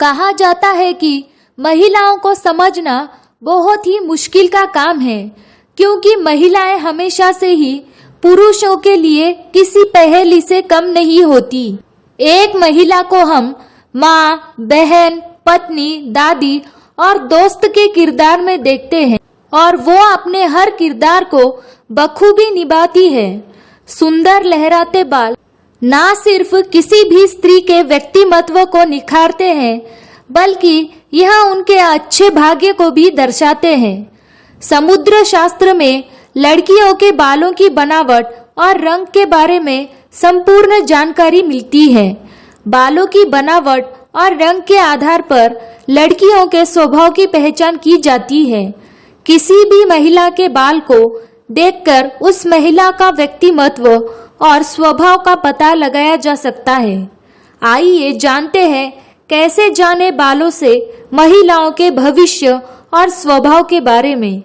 कहा जाता है कि महिलाओं को समझना बहुत ही मुश्किल का काम है, क्योंकि महिलाएँ हमेशा से ही पुरुषों के लिए किसी पहेली से कम नहीं होती। एक महिला को हम माँ, बहन, पत्नी, दादी और दोस्त के किरदार में देखते हैं और वो अपने हर किरदार को बखूबी निभाती है। सुंदर लहराते बाल ना सिर्फ़ किसी भी स्त्री के व्यक्तिमत्व को निखारते हैं, बल्कि यह उनके अच्छे भाग्य को भी दर्शाते हैं। समुद्र शास्त्र में लड़कियों के बालों की बनावट और रंग के बारे में संपूर्ण जानकारी मिलती है। बालों की बनावट और रंग के आधार पर लड़कियों के स्वभाव की पहचान की जाती है। किसी भी महिला के बाल को देखकर उस महिला का व्यक्तिमत्व और स्वभाव का पता लगाया जा सकता है। आइए जानते हैं कैसे जाने बालों से महिलाओं के भविष्य और स्वभाव के बारे में।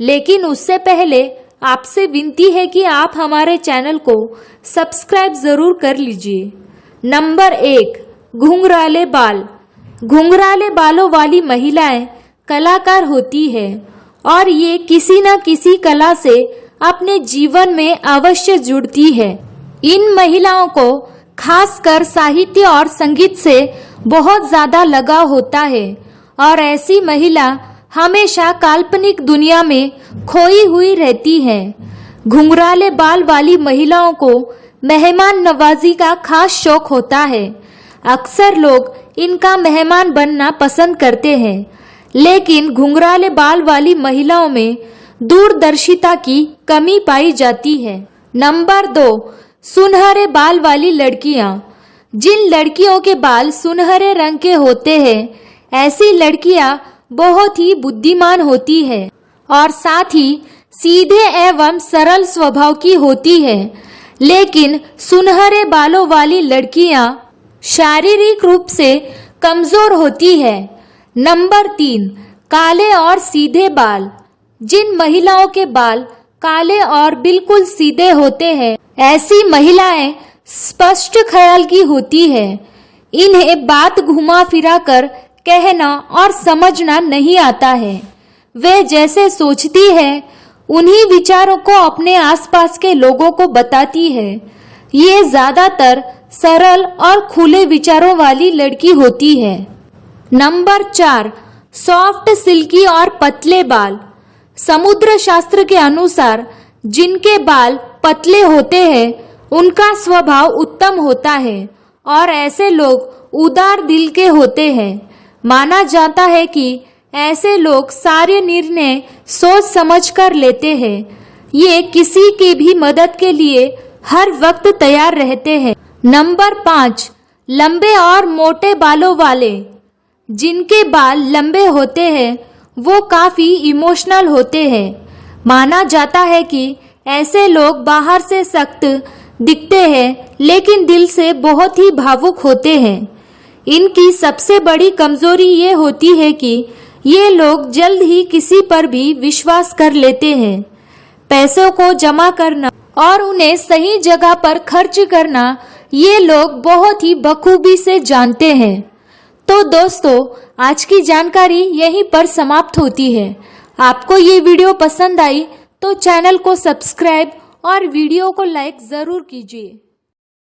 लेकिन उससे पहले आपसे विनती है कि आप हमारे चैनल को सब्सक्राइब ज़रूर कर लीजिए। नंबर एक, घुंघराले बाल। घुंघराले बालों वाली महिलाएँ कलाकार होती है और ये किसी न किसी कला से अपने जीवन में अवश्य जुड़ती है। इन महिलाओं को खासकर साहित्य और संगीत से बहुत ज़्यादा लगाव होता है और ऐसी महिला हमेशा काल्पनिक दुनिया में खोई हुई रहती है। घुंघराले बाल वाली महिलाओं को मेहमान नवाजी का खास शौक होता है। अक्सर लोग इनका मेहमान बनना पसंद करते हैं, लेकिन घुंघराले बाल वाली महिलाओं में दूरदर्शिता की कमी पाई जाती है। नंबर दो सुनहरे बाल वाली लड़कियाँ। जिन लड़कियों के बाल सुनहरे रंग के होते हैं, ऐसी लड़कियाँ बहुत ही बुद्धिमान होती है और साथ ही सीधे एवं सरल स्वभाव की होती है। लेकिन सुनहरे बालों वाली लड़कियाँ शारीरिक रूप से कमज़ोर होती है। नंबर तीन, काले और सीधे बाल। जिन महिलाओं के बाल काले और बिल्कुल सीधे होते हैं ऐसी महिलाएँ स्पष्ट ख्याल की होती है। इन्हें बात घुमा फिरा कर कहना और समझना नहीं आता है। वे जैसे सोचती है, उन्हीं विचारों को अपने आसपास के लोगों को बताती है। ये ज़्यादातर सरल और खुले विचारों वाली लड़की होती है। नंबर चार, सॉफ्ट, सिल्की और पतले बाल। समुद्र शास्त्र के अनुसार जिनके बाल पतले होते हैं, उनका स्वभाव उत्तम होता है, और ऐसे लोग उदार दिल के होते हैं। माना जाता है कि ऐसे लोग सारे निर्णय सोच समझ कर लेते हैं। ये किसी की भी मदद के लिए हर वक्त तैयार रहते हैं। नंबर पाँच, लंबे और मोटे बालों वाले। जिनके बाल लंबे होते हैं, वो काफ़ी इमोशनल होते हैं। माना जाता है कि ऐसे लोग बाहर से सख्त दिखते हैं, लेकिन दिल से बहुत ही भावुक होते हैं। इनकी सबसे बड़ी कमज़ोरी ये होती है कि ये लोग जल्द ही किसी पर भी विश्वास कर लेते हैं। पैसों को जमा करना और उन्हें सही जगह पर खर्च करना ये लोग बहुत ही बखूबी से जानते हैं। तो दोस्तों, आज की जानकारी यहीं पर समाप्त होती है। आपको ये वीडियो पसंद आई तो चैनल को सब्सक्राइब और वीडियो को लाइक ज़रूर कीजिए।